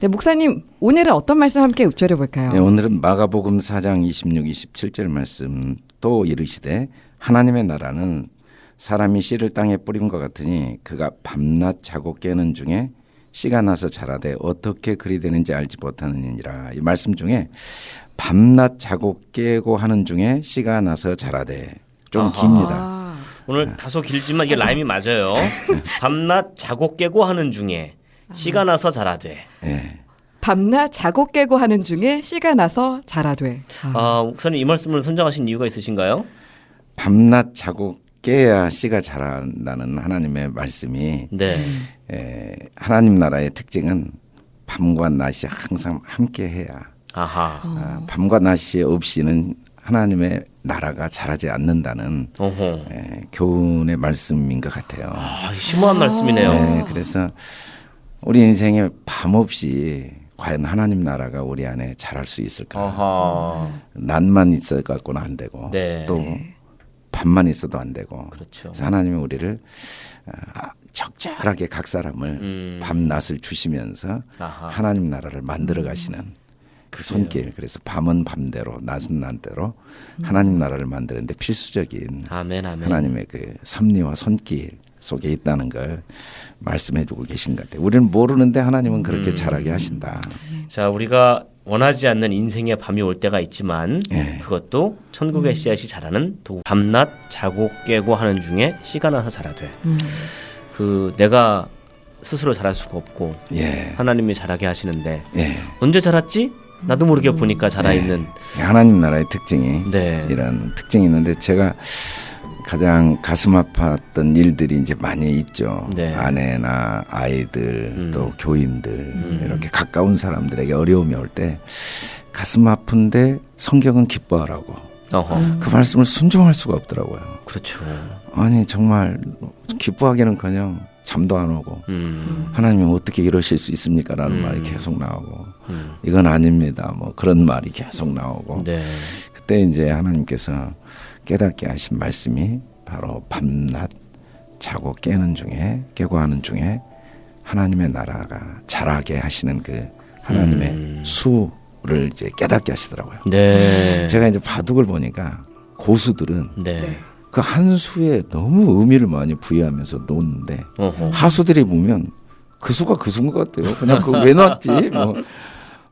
네, 목사님 오늘은 어떤 말씀 함께 읊조려 볼까요? 예, 오늘은 마가복음 4장 26, 27절 말씀 또 이르시되 하나님의 나라는 사람이 씨를 땅에 뿌림과 같으니 그가 밤낮 자고 깨는 중에 씨가 나서 자라되 어떻게 그리 되는지 알지 못하느니라 이 말씀 중에 밤낮 자고 깨고 하는 중에 씨가 나서 자라되 좀 아하. 깁니다. 아, 오늘 다소 길지만 이게 라임이 맞아요. 밤낮 자고 깨고 하는 중에 씨가 나서 자라되. 예. 밤낮 자고 깨고 하는 중에 씨가 나서 자라되. 아, 아, 목사님 이 말씀을 선정하신 이유가 있으신가요? 밤낮 자고 깨야 씨가 자란다는 하나님의 말씀이 네. 에, 하나님 나라의 특징은 밤과 낮이 항상 함께 해야 아하. 아, 밤과 낮이 없이는 하나님의 나라가 자라지 않는다는 어허. 에, 교훈의 말씀인 것 같아요. 아, 심오한 말씀이네요. 네, 그래서 우리 인생에 밤 없이 과연 하나님 나라가 우리 안에 자랄 수 있을까? 아하. 낮만 있어 갖고는 안 되고 네. 또 밤만 있어도 안 되고 그렇죠. 그래서 하나님이 우리를 아, 적절하게 각 사람을 음. 밤낮을 주시면서 아하. 하나님 나라를 만들어 가시는 그 손길 그래서 밤은 밤대로 낮은 낮대로 하나님 나라를 만드는데 필수적인 아멘 아멘. 하나님의 그 섭리와 손길 속에 있다는 걸 말씀해주고 계신 것 같아요. 우리는 모르는데 하나님은 그렇게 음. 잘하게 하신다. 자, 우리가 원하지 않는 인생의 밤이 올 때가 있지만 예. 그것도 천국의 씨앗이 자라는 도구. 밤낮 자고 깨고 하는 중에 씨가 나서 자라되. 음. 그 내가 스스로 자랄 수가 없고 예, 하나님이 자라게 하시는데 예. 언제 자랐지? 나도 모르게 보니까 자라 있는. 하나님 나라의 특징이 네. 이런 특징이 있는데 제가 가장 가슴 아팠던 일들이 이제 많이 있죠. 네. 아내나 아이들 음. 또 교인들 이렇게 가까운 사람들에게 어려움이 올 때 가슴 아픈데 성경은 기뻐하라고 어허. 그 말씀을 순종할 수가 없더라고요. 그렇죠. 아니 정말 기뻐하기는커녕 잠도 안 오고 음. 하나님이 어떻게 이러실 수 있습니까라는 음. 말이 계속 나오고 음. 이건 아닙니다. 뭐 그런 말이 계속 나오고 네. 그때 이제 하나님께서 깨닫게 하신 말씀이 바로 밤낮 자고 깨는 중에 깨고 하는 중에 하나님의 나라가 자라게 하시는 그 하나님의 음. 수를 이제 깨닫게 하시더라고요. 네. 제가 이제 바둑을 보니까 고수들은 네. 네. 그한 수에 너무 의미를 많이 부여하면서 놓는데 어허. 하수들이 보면 그 수가 그 수인 것 같아요. 그냥 그왜 놨지? 뭐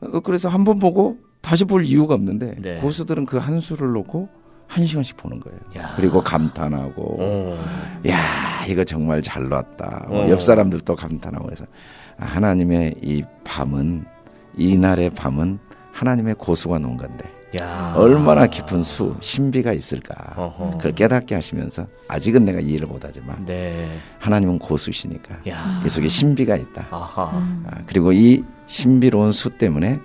어, 그래서 한 번 보고 다시 볼 이유가 없는데 네. 고수들은 그 한 수를 놓고 한 시간씩 보는 거예요. 야. 그리고 감탄하고 어. 야 이거 정말 잘 놨다. 뭐 어. 옆 사람들도 감탄하고 해서 아, 하나님의 이 밤은 이날의 밤은 하나님의 고수가 놓은 건데 야. 얼마나 깊은 수 신비가 있을까. 어허. 그걸 깨닫게 하시면서 아직은 내가 이해를 못하지만 네. 하나님은 고수시니까 야. 이 속에 신비가 있다. 아하. 아, 그리고 이 신비로운 수 때문에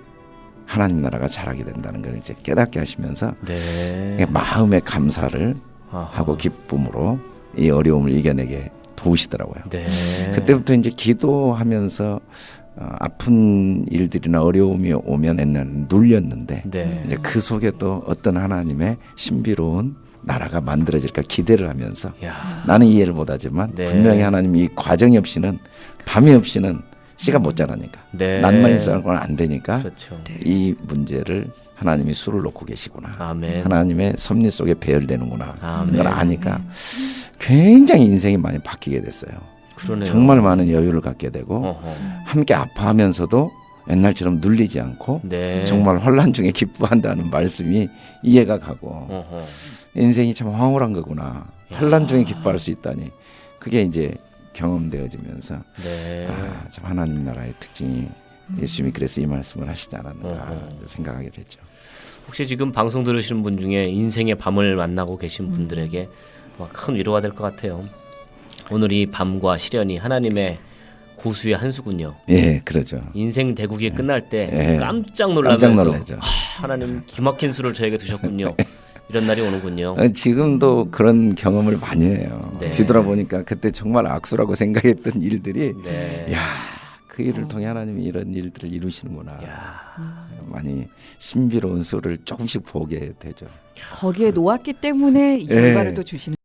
하나님 나라가 자라게 된다는 걸 이제 깨닫게 하시면서 네. 마음의 감사를 아하. 하고 기쁨으로 이 어려움을 이겨내게 도우시더라고요. 네. 그때부터 이제 기도하면서 어, 아픈 일들이나 어려움이 오면 옛날에는 눌렸는데 네. 이제 그 속에 또 어떤 하나님의 신비로운 나라가 만들어질까 기대를 하면서 야. 나는 이해를 못하지만 네. 분명히 하나님이 이 과정이 없이는 밤이 없이는 씨가 못 자라니까 네. 낮만 있어는 안 되니까 그렇죠. 이 문제를 하나님이 수를 놓고 계시구나. 아멘. 하나님의 섭리 속에 배열되는구나. 아멘. 그걸 아니까 굉장히 인생이 많이 바뀌게 됐어요. 그러네요. 정말 많은 여유를 갖게 되고 어허. 함께 아파하면서도 옛날처럼 눌리지 않고 네. 정말 혼란 중에 기뻐한다는 말씀이 이해가 가고 어허. 인생이 참 황홀한 거구나. 혼란 중에 기뻐할 수 있다니. 그게 이제 경험되어지면서 네. 아, 참 하나님 나라의 특징이 예수님이 그래서 이 말씀을 하시지 않았는가 어허. 생각하게 됐죠. 혹시 지금 방송 들으시는 분 중에 인생의 밤을 만나고 계신 분들에게 뭐큰 위로가 될 것 같아요. 오늘 이 밤과 시련이 하나님의 고수의 한 수군요. 예, 그러죠. 인생 대국이 끝날 때 예. 깜짝 깜짝 놀라면서 놀라죠. 아, 하나님 기막힌 수를 저에게 두셨군요. 이런 날이 오는군요. 어, 지금도 그런 경험을 많이 해요. 네. 뒤돌아보니까 그때 정말 악수라고 생각했던 일들이 네. 야, 그 일을 통해 하나님이 이런 일들을 이루시는구나. 야. 많이 신비로운 수를 조금씩 보게 되죠. 거기에 놓았기 때문에 이 예. 결과를 또 주시는.